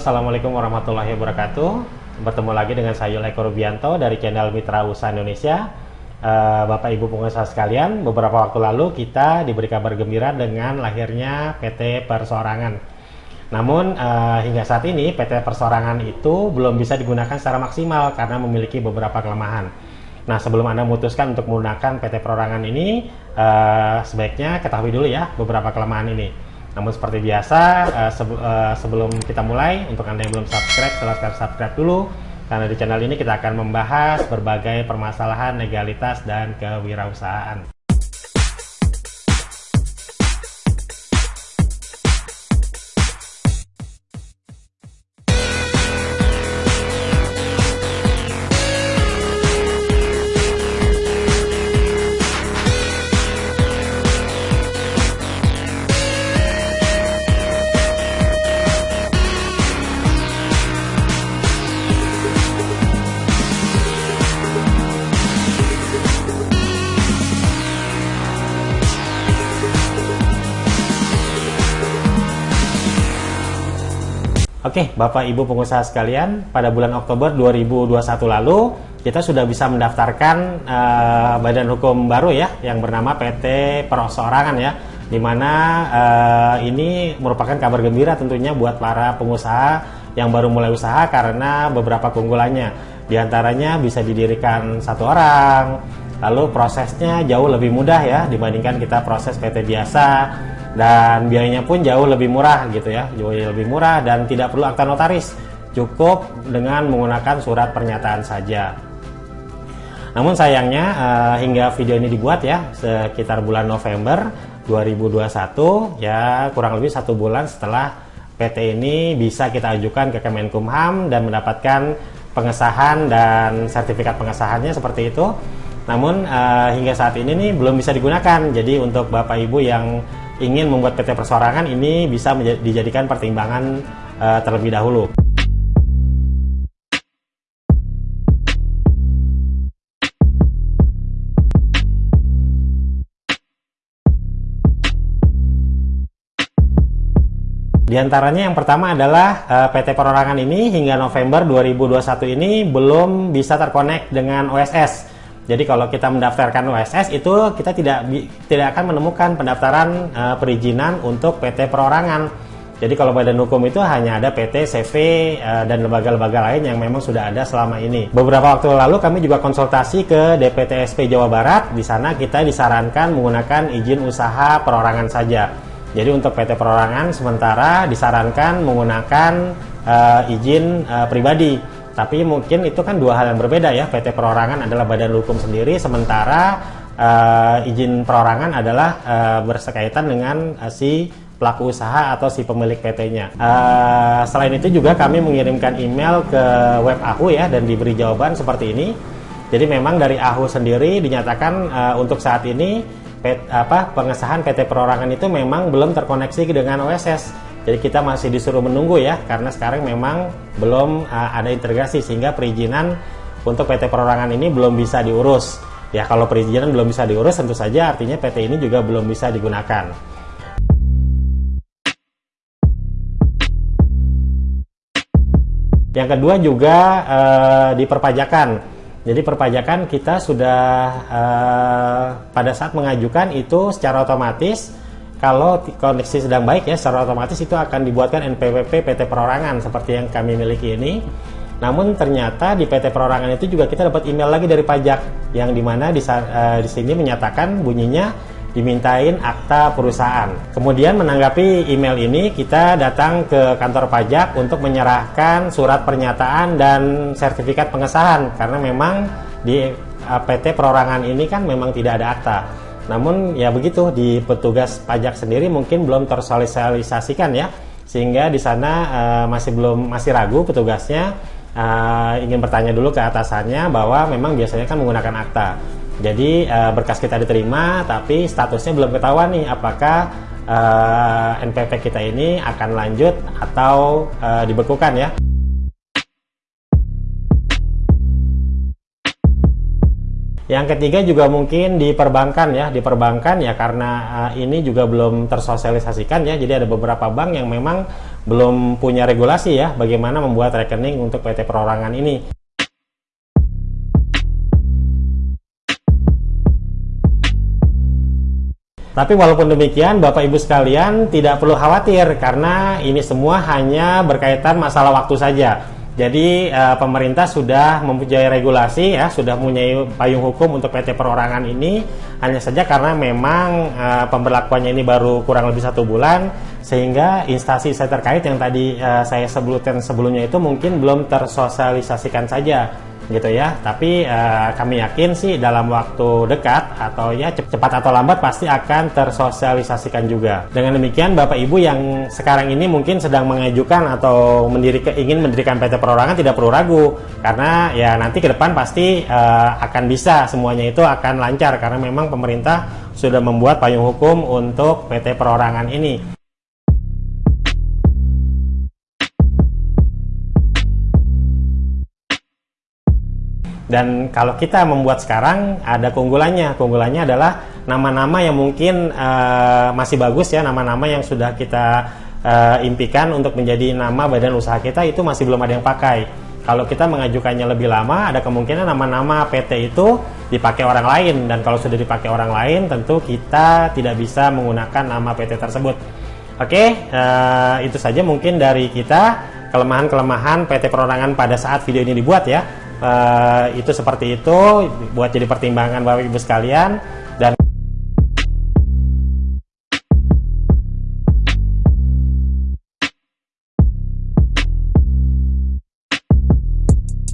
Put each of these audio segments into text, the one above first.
Assalamualaikum warahmatullahi wabarakatuh. Bertemu lagi dengan saya Eko Rubianto dari channel Mitra Usaha Indonesia. Uh, Bapak Ibu pengusaha sekalian, beberapa waktu lalu kita diberi kabar gembira dengan lahirnya PT Persorangan. Namun uh, hingga saat ini PT Persorangan itu belum bisa digunakan secara maksimal karena memiliki beberapa kelemahan. Nah sebelum Anda memutuskan untuk menggunakan PT Perorangan ini, uh, sebaiknya ketahui dulu ya beberapa kelemahan ini. Namun seperti biasa, uh, sebe uh, sebelum kita mulai, untuk Anda yang belum subscribe, silahkan subscribe dulu. Karena di channel ini kita akan membahas berbagai permasalahan legalitas dan kewirausahaan. Oke, Bapak Ibu pengusaha sekalian, pada bulan Oktober 2021 lalu kita sudah bisa mendaftarkan uh, badan hukum baru ya yang bernama PT Perosorangan ya. Di mana uh, ini merupakan kabar gembira tentunya buat para pengusaha yang baru mulai usaha karena beberapa keunggulannya. Di antaranya bisa didirikan satu orang, lalu prosesnya jauh lebih mudah ya dibandingkan kita proses PT biasa dan biayanya pun jauh lebih murah gitu ya. Jauh lebih murah dan tidak perlu akta notaris. Cukup dengan menggunakan surat pernyataan saja. Namun sayangnya uh, hingga video ini dibuat ya sekitar bulan November 2021 ya kurang lebih satu bulan setelah PT ini bisa kita ajukan ke Kemenkumham dan mendapatkan pengesahan dan sertifikat pengesahannya seperti itu. Namun uh, hingga saat ini nih belum bisa digunakan. Jadi untuk Bapak Ibu yang ingin membuat PT persorangan ini bisa dijadikan pertimbangan uh, terlebih dahulu. Di antaranya yang pertama adalah uh, PT Perorangan ini hingga November 2021 ini belum bisa terkonek dengan OSS jadi kalau kita mendaftarkan OSS itu kita tidak tidak akan menemukan pendaftaran uh, perizinan untuk PT perorangan. Jadi kalau badan hukum itu hanya ada PT, CV, eh, dan lembaga-lembaga lain yang memang sudah ada selama ini. Beberapa waktu lalu kami juga konsultasi ke DPTSP Jawa Barat. Di sana kita disarankan menggunakan izin usaha perorangan saja. Jadi untuk PT perorangan sementara disarankan menggunakan uh, izin uh, pribadi tapi mungkin itu kan dua hal yang berbeda ya. PT Perorangan adalah badan hukum sendiri, sementara uh, izin perorangan adalah uh, bersekaitan dengan uh, si pelaku usaha atau si pemilik PT-nya. Uh, selain itu juga kami mengirimkan email ke web AHU ya dan diberi jawaban seperti ini. Jadi memang dari AHU sendiri dinyatakan uh, untuk saat ini pet, apa pengesahan PT Perorangan itu memang belum terkoneksi dengan OSS jadi kita masih disuruh menunggu ya karena sekarang memang belum uh, ada integrasi sehingga perizinan untuk PT perorangan ini belum bisa diurus. Ya kalau perizinan belum bisa diurus tentu saja artinya PT ini juga belum bisa digunakan. Yang kedua juga uh, di perpajakan. Jadi perpajakan kita sudah uh, pada saat mengajukan itu secara otomatis kalau koneksi sedang baik ya secara otomatis itu akan dibuatkan NPWP PT Perorangan seperti yang kami miliki ini. Namun ternyata di PT Perorangan itu juga kita dapat email lagi dari pajak yang di mana di, uh, di sini menyatakan bunyinya dimintain akta perusahaan. Kemudian menanggapi email ini kita datang ke kantor pajak untuk menyerahkan surat pernyataan dan sertifikat pengesahan karena memang di eh, PT Perorangan ini kan memang tidak ada akta. Namun ya begitu di petugas pajak sendiri mungkin belum tersosialisasikan ya sehingga di sana uh, masih belum masih ragu petugasnya uh, ingin bertanya dulu ke atasannya bahwa memang biasanya kan menggunakan akta. Jadi uh, berkas kita diterima tapi statusnya belum ketahuan nih apakah uh, NPP kita ini akan lanjut atau uh, dibekukan ya. Yang ketiga juga mungkin di perbankan ya, di perbankan ya karena uh, ini juga belum tersosialisasikan ya. Jadi ada beberapa bank yang memang belum punya regulasi ya bagaimana membuat rekening untuk PT perorangan ini. Tapi walaupun demikian, Bapak Ibu sekalian tidak perlu khawatir karena ini semua hanya berkaitan masalah waktu saja. Jadi uh, pemerintah sudah mempunyai regulasi ya, sudah mempunyai payung hukum untuk PT perorangan ini. Hanya saja karena memang uh, pemberlakuannya ini baru kurang lebih satu bulan, sehingga instansi saya terkait yang tadi uh, saya sebutkan sebelumnya itu mungkin belum tersosialisasikan saja gitu ya. Tapi uh, kami yakin sih dalam waktu dekat atau ya cepat atau lambat pasti akan tersosialisasikan juga. Dengan demikian Bapak Ibu yang sekarang ini mungkin sedang mengajukan atau mendirikan ingin mendirikan PT Perorangan tidak perlu ragu karena ya nanti ke depan pasti uh, akan bisa semuanya itu akan lancar karena memang pemerintah sudah membuat payung hukum untuk PT Perorangan ini. Dan kalau kita membuat sekarang ada keunggulannya. Keunggulannya adalah nama-nama yang mungkin uh, masih bagus ya, nama-nama yang sudah kita uh, impikan untuk menjadi nama badan usaha kita itu masih belum ada yang pakai. Kalau kita mengajukannya lebih lama, ada kemungkinan nama-nama PT itu dipakai orang lain dan kalau sudah dipakai orang lain, tentu kita tidak bisa menggunakan nama PT tersebut. Oke, uh, itu saja mungkin dari kita kelemahan-kelemahan PT Perorangan pada saat video ini dibuat ya uh, itu seperti itu buat jadi pertimbangan Bapak Ibu sekalian dan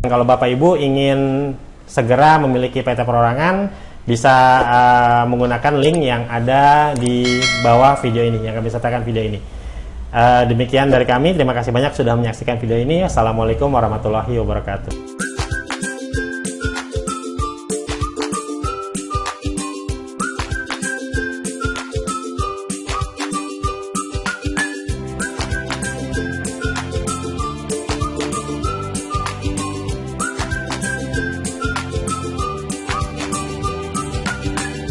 kalau Bapak Ibu ingin segera memiliki PT Perorangan bisa uh, menggunakan link yang ada di bawah video ini yang kami sertakan video ini. Uh, demikian dari kami, terima kasih banyak sudah menyaksikan video ini. Assalamualaikum warahmatullahi wabarakatuh.